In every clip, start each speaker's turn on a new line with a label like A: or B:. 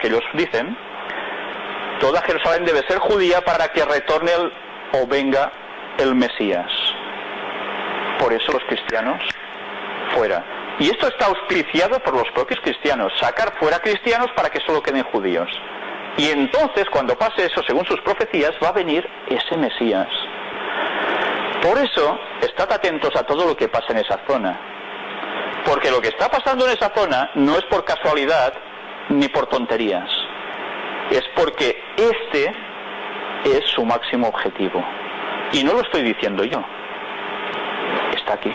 A: que ellos dicen, toda Jerusalén debe ser judía para que retorne o venga el Mesías. Por eso los cristianos fuera. Y esto está auspiciado por los propios cristianos, sacar fuera cristianos para que solo queden judíos. Y entonces, cuando pase eso, según sus profecías, va a venir ese Mesías. Por eso, estad atentos a todo lo que pasa en esa zona. Porque lo que está pasando en esa zona no es por casualidad ni por tonterías. Es porque este es su máximo objetivo. Y no lo estoy diciendo yo. Está aquí.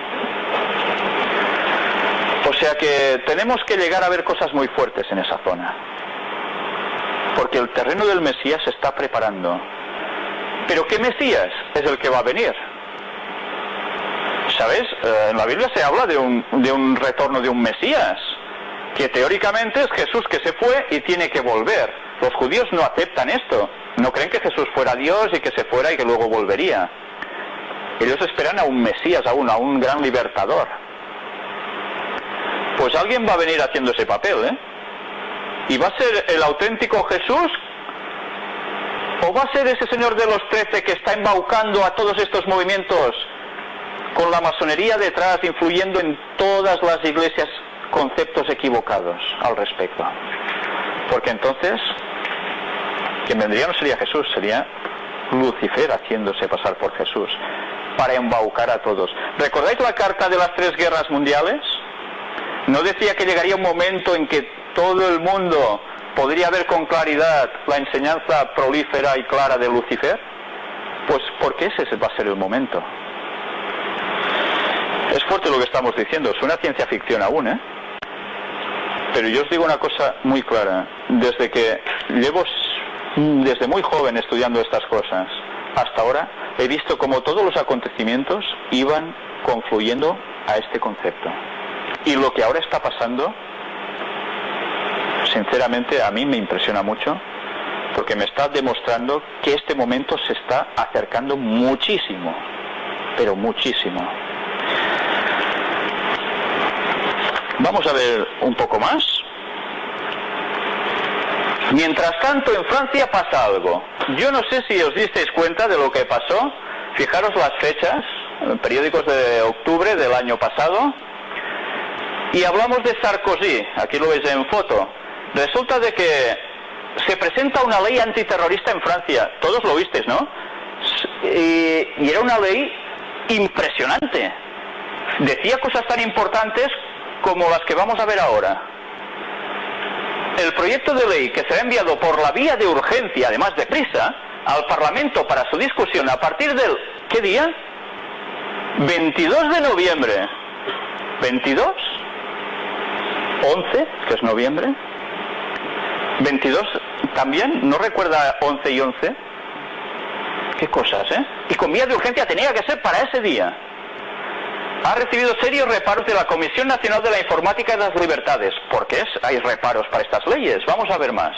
A: O sea que tenemos que llegar a ver cosas muy fuertes en esa zona. Porque el terreno del Mesías se está preparando. Pero ¿qué Mesías es el que va a venir? ¿Sabes? Eh, en la Biblia se habla de un, de un retorno de un Mesías, que teóricamente es Jesús que se fue y tiene que volver. Los judíos no aceptan esto. No creen que Jesús fuera Dios y que se fuera y que luego volvería. Ellos esperan a un Mesías aún, a un gran libertador. Pues alguien va a venir haciendo ese papel, ¿eh? ¿Y va a ser el auténtico Jesús? ¿O va a ser ese señor de los trece que está embaucando a todos estos movimientos con la masonería detrás, influyendo en todas las iglesias conceptos equivocados al respecto? Porque entonces, quien vendría no sería Jesús, sería Lucifer haciéndose pasar por Jesús para embaucar a todos. ¿Recordáis la carta de las tres guerras mundiales? ¿No decía que llegaría un momento en que todo el mundo podría ver con claridad la enseñanza prolífera y clara de Lucifer? Pues porque ese va a ser el momento. Es fuerte lo que estamos diciendo, es una ciencia ficción aún, ¿eh? Pero yo os digo una cosa muy clara. Desde que llevo desde muy joven estudiando estas cosas hasta ahora, he visto como todos los acontecimientos iban confluyendo a este concepto. Y lo que ahora está pasando, sinceramente a mí me impresiona mucho, porque me está demostrando que este momento se está acercando muchísimo, pero muchísimo. Vamos a ver un poco más. Mientras tanto, en Francia pasa algo. Yo no sé si os disteis cuenta de lo que pasó. Fijaros las fechas, periódicos de octubre del año pasado. Y hablamos de Sarkozy, aquí lo veis en foto. Resulta de que se presenta una ley antiterrorista en Francia. Todos lo visteis, ¿no? Y, y era una ley impresionante. Decía cosas tan importantes como las que vamos a ver ahora. El proyecto de ley que será enviado por la vía de urgencia, además de prisa, al Parlamento para su discusión a partir del... ¿Qué día? 22 de noviembre. ¿22? ¿11? Que es noviembre. ¿22 también? ¿No recuerda 11 y 11? Qué cosas, ¿eh? Y con vía de urgencia tenía que ser para ese día ha recibido serios reparos de la Comisión Nacional de la Informática y las Libertades. ¿Por qué hay reparos para estas leyes? Vamos a ver más.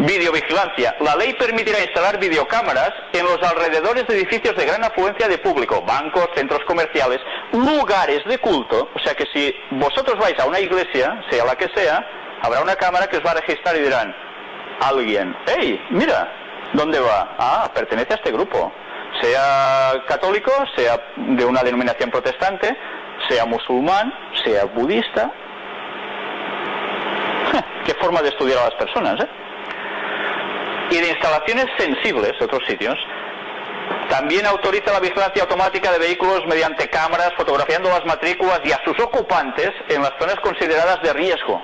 A: Videovigilancia. La ley permitirá instalar videocámaras en los alrededores de edificios de gran afluencia de público, bancos, centros comerciales, lugares de culto. O sea que si vosotros vais a una iglesia, sea la que sea, habrá una cámara que os va a registrar y dirán, alguien, hey, mira, ¿dónde va? Ah, pertenece a este grupo sea católico, sea de una denominación protestante, sea musulmán, sea budista. Qué forma de estudiar a las personas, ¿eh? Y de instalaciones sensibles, otros sitios, también autoriza la vigilancia automática de vehículos mediante cámaras, fotografiando las matrículas y a sus ocupantes en las zonas consideradas de riesgo.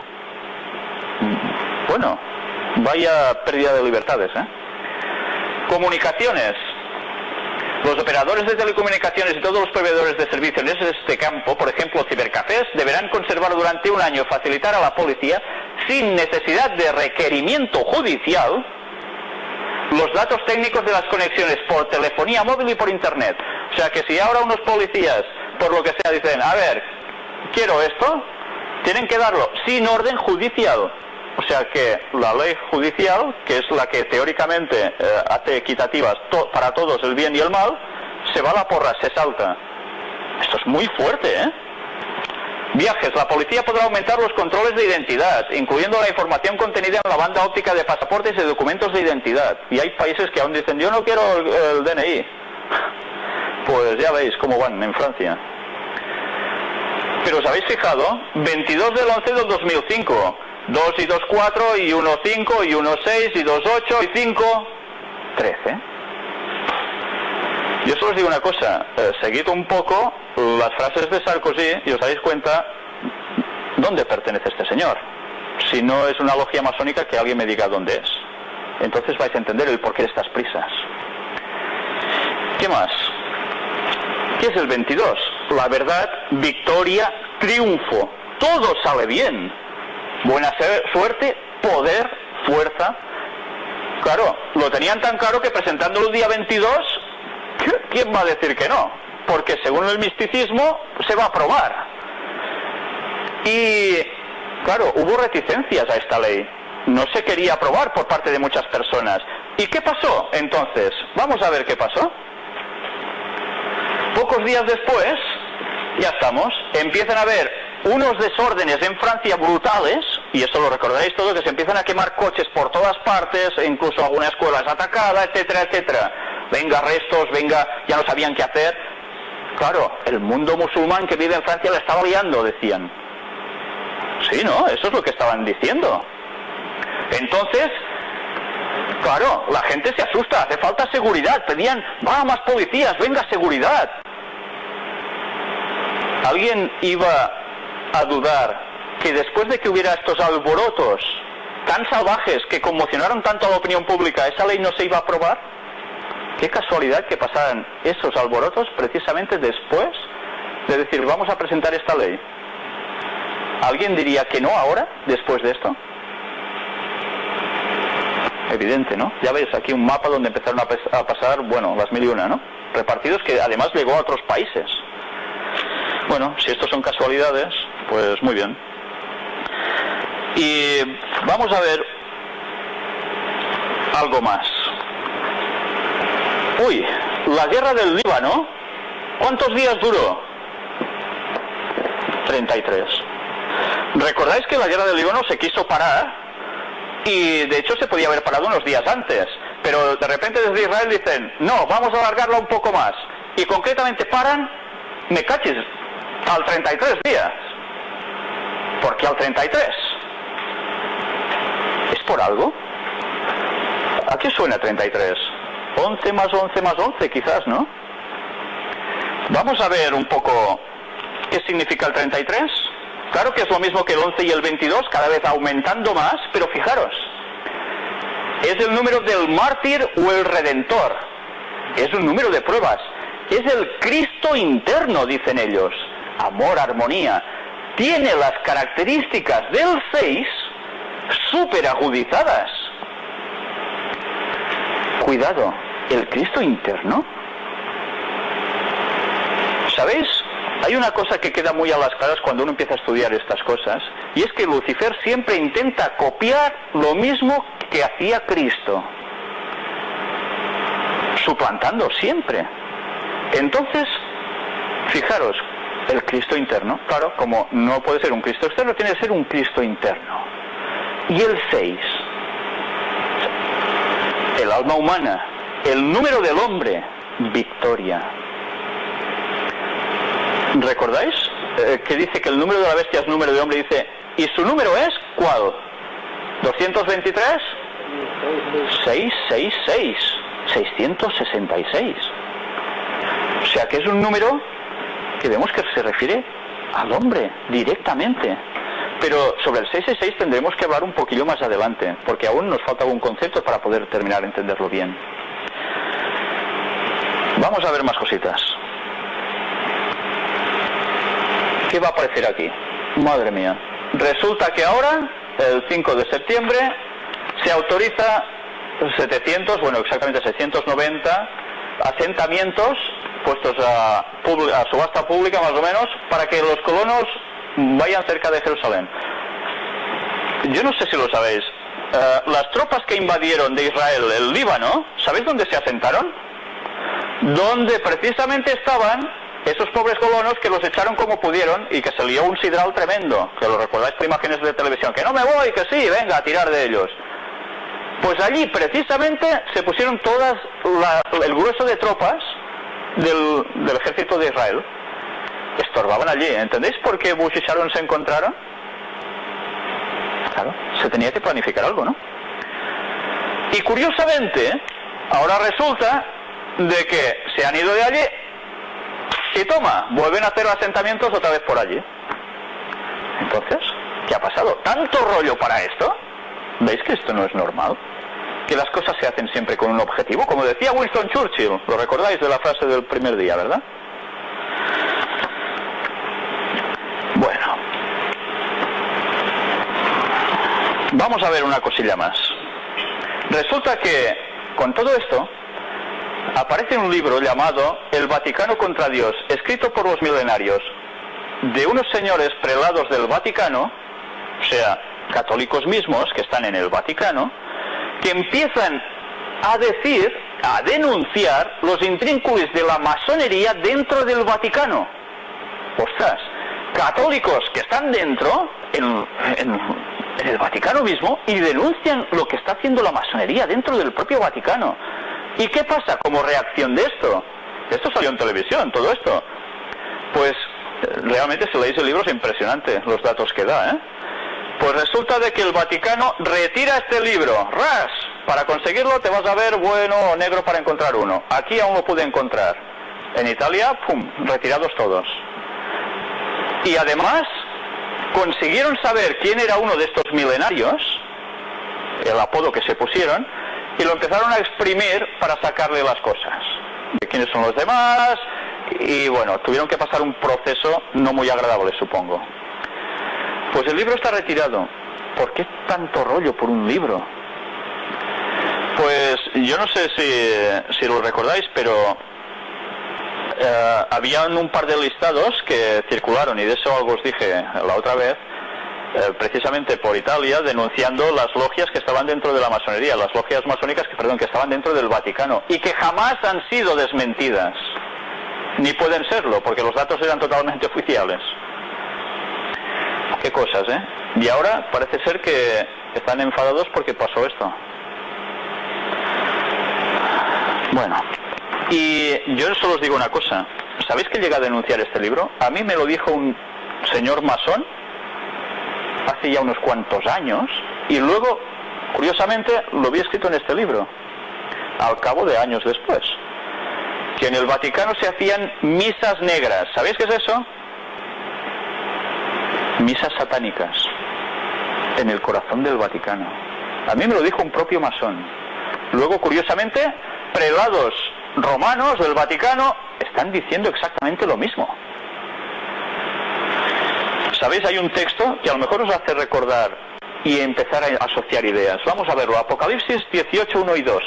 A: Bueno, vaya pérdida de libertades, ¿eh? Comunicaciones. Los operadores de telecomunicaciones y todos los proveedores de servicios en este campo, por ejemplo cibercafés, deberán conservar durante un año facilitar a la policía, sin necesidad de requerimiento judicial, los datos técnicos de las conexiones por telefonía móvil y por Internet. O sea que si ahora unos policías, por lo que sea, dicen, a ver, quiero esto, tienen que darlo sin orden judicial. O sea que la ley judicial, que es la que teóricamente eh, hace equitativas para todos el bien y el mal, se va a la porra, se salta. Esto es muy fuerte, ¿eh? Viajes. La policía podrá aumentar los controles de identidad, incluyendo la información contenida en la banda óptica de pasaportes y documentos de identidad. Y hay países que aún dicen, yo no quiero el, el DNI. Pues ya veis cómo van en Francia. Pero os habéis fijado, 22 del 11 del 2005, 2 y 2, 4 y 1, 5 y 1, 6 y 2, 8 y 5, 13. Yo solo os digo una cosa, eh, seguid un poco las frases de Sarkozy y os dais cuenta dónde pertenece este señor. Si no es una logia masónica, que alguien me diga dónde es. Entonces vais a entender el porqué de estas prisas. ¿Qué más? ¿Qué es el 22? La verdad, victoria, triunfo. Todo sale bien. Buena suerte, poder, fuerza. Claro, lo tenían tan claro que presentándolo el día 22, ¿quién va a decir que no? Porque según el misticismo se va a aprobar. Y, claro, hubo reticencias a esta ley. No se quería aprobar por parte de muchas personas. ¿Y qué pasó entonces? Vamos a ver qué pasó. Pocos días después, ya estamos, empiezan a haber unos desórdenes en Francia brutales, y eso lo recordaréis todo, que se empiezan a quemar coches por todas partes, incluso alguna escuela es atacada, etcétera, etcétera. Venga arrestos, venga, ya no sabían qué hacer. Claro, el mundo musulmán que vive en Francia le estaba liando, decían. Sí, ¿no? Eso es lo que estaban diciendo. Entonces, claro, la gente se asusta, hace falta seguridad, pedían, va, más policías, venga seguridad. ¿Alguien iba a dudar que después de que hubiera estos alborotos tan salvajes que conmocionaron tanto a la opinión pública, esa ley no se iba a aprobar? Qué casualidad que pasaran esos alborotos precisamente después de decir vamos a presentar esta ley. ¿Alguien diría que no ahora, después de esto? Evidente, ¿no? Ya veis aquí un mapa donde empezaron a, pasar, bueno, las mil y una, ¿no? Repartidos que además llegó a otros países. Bueno, si estos son casualidades, pues muy bien. Y vamos a ver algo más. Uy, la guerra del Líbano, ¿cuántos días duró? 33. ¿Recordáis que la guerra del Líbano se quiso parar? Y de hecho se podía haber parado unos días antes. Pero de repente desde Israel dicen, no, vamos a alargarla un poco más. Y concretamente paran, me cachis, al 33 días. ¿Por qué al 33? ¿Es por algo? ¿A qué suena 33? 11 más 11 más 11 quizás, ¿no? Vamos a ver un poco qué significa el 33. Claro que es lo mismo que el 11 y el 22, cada vez aumentando más, pero fijaros, es el número del mártir o el redentor. Es un número de pruebas. Es el Cristo interno, dicen ellos. Amor, armonía. Tiene las características del 6 súper agudizadas. Cuidado, el Cristo interno. ¿Sabéis? Hay una cosa que queda muy a las claras cuando uno empieza a estudiar estas cosas, y es que Lucifer siempre intenta copiar lo mismo que hacía Cristo, suplantando siempre. Entonces, fijaros, el Cristo interno, claro, como no puede ser un Cristo externo, tiene que ser un Cristo interno. Y el 6, el alma humana, el número del hombre, victoria. ¿Recordáis eh, que dice que el número de la bestia es número de hombre? Dice, ¿y su número es cuál? ¿223? 666. 666. O sea que es un número que vemos que se refiere al hombre directamente. Pero sobre el 666 tendremos que hablar un poquillo más adelante, porque aún nos falta algún concepto para poder terminar de entenderlo bien. Vamos a ver más cositas. ¿Qué va a aparecer aquí? Madre mía. Resulta que ahora, el 5 de septiembre, se autoriza 700, bueno, exactamente 690 asentamientos puestos a, subasta pública más o menos para que los colonos vayan cerca de Jerusalén. Yo no sé si lo sabéis. Eh, las tropas que invadieron de Israel el Líbano, ¿sabéis dónde se asentaron? Donde precisamente estaban esos pobres colonos que los echaron como pudieron y que se lió un sidral tremendo, que lo recordáis por imágenes de televisión, que no me voy, que sí, venga a tirar de ellos. Pues allí precisamente se pusieron todas el grueso de tropas del, ejército de Israel. Estorbaban allí. ¿Entendéis por qué Bush y Sharon se encontraron? Claro, se tenía que planificar algo, ¿no? Y curiosamente, ahora resulta de que se han ido de allí y toma, vuelven a hacer asentamientos otra vez por allí. Entonces, ¿qué ha pasado? ¿Tanto rollo para esto? ¿Veis que esto no es normal? Que las cosas se hacen siempre con un objetivo, como decía Winston Churchill, lo recordáis de la frase del primer día, ¿verdad? Bueno, vamos a ver una cosilla más. Resulta que con todo esto aparece un libro llamado El Vaticano contra Dios, escrito por los milenarios, de unos señores prelados del Vaticano, o sea, católicos mismos que están en el Vaticano, que empiezan a decir, a denunciar los intrínculos de la masonería dentro del Vaticano. Ostras, católicos que están dentro, en, en el Vaticano mismo, y denuncian lo que está haciendo la masonería dentro del propio Vaticano. ¿Y qué pasa como reacción de esto? Esto salió en televisión, todo esto. Pues realmente si leéis el libro es impresionante los datos que da, ¿eh? Pues resulta de que el Vaticano retira este libro, ras, para conseguirlo te vas a ver bueno o negro para encontrar uno. Aquí aún lo pude encontrar. En Italia, pum, retirados todos. Y además consiguieron saber quién era uno de estos milenarios, el apodo que se pusieron, y lo empezaron a exprimir para sacarle las cosas. De quiénes son los demás, y bueno, tuvieron que pasar un proceso no muy agradable, supongo. Pues el libro está retirado. ¿Por qué tanto rollo por un libro? Pues yo no sé si, lo recordáis, pero eh, habían un par de listados que circularon, y de eso algo os dije la otra vez, eh, precisamente por Italia, denunciando las logias que estaban dentro de la masonería, las logias masónicas que, perdón, que estaban dentro del Vaticano, y que jamás han sido desmentidas, ni pueden serlo, porque los datos eran totalmente oficiales. Qué cosas, ¿eh? Y ahora parece ser que están enfadados porque pasó esto. Bueno, y yo solo os digo una cosa. ¿Sabéis que llega a denunciar este libro? A mí me lo dijo un señor masón hace ya unos cuantos años y luego, curiosamente, lo vi escrito en este libro, al cabo de años después. Que en el Vaticano se hacían misas negras. ¿Sabéis qué es eso? Misas satánicas en el corazón del Vaticano. A mí me lo dijo un propio masón. Luego, curiosamente, prelados romanos del Vaticano están diciendo exactamente lo mismo. ¿Sabéis? Hay un texto que a lo mejor os hace recordar y empezar a asociar ideas. Vamos a verlo. Apocalipsis 18, 1 y 2.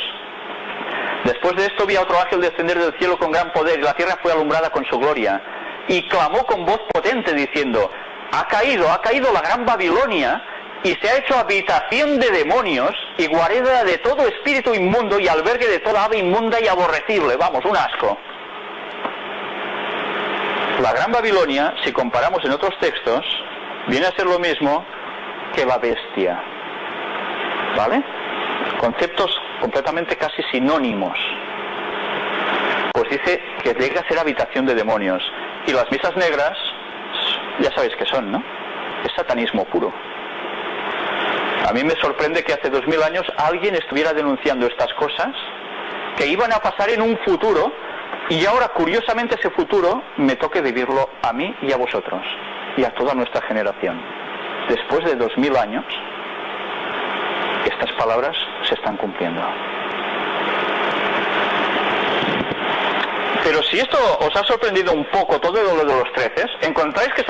A: Después de esto vi a otro ángel descender del cielo con gran poder y la tierra fue alumbrada con su gloria. Y clamó con voz potente diciendo, ha caído, ha caído la gran Babilonia y se ha hecho habitación de demonios y guarida de todo espíritu inmundo y albergue de toda ave inmunda y aborrecible. Vamos, un asco. La gran Babilonia, si comparamos en otros textos, viene a ser lo mismo que la bestia. ¿Vale? Conceptos completamente casi sinónimos. Pues dice que llega a ser habitación de demonios. Y las misas negras ya sabéis que son, ¿no? Es satanismo puro. A mí me sorprende que hace dos mil años alguien estuviera denunciando estas cosas que iban a pasar en un futuro y ahora curiosamente ese futuro me toque vivirlo a mí y a vosotros y a toda nuestra generación. Después de dos mil años, estas palabras se están cumpliendo. Pero si esto os ha sorprendido un poco todo lo de los treces, encontráis que son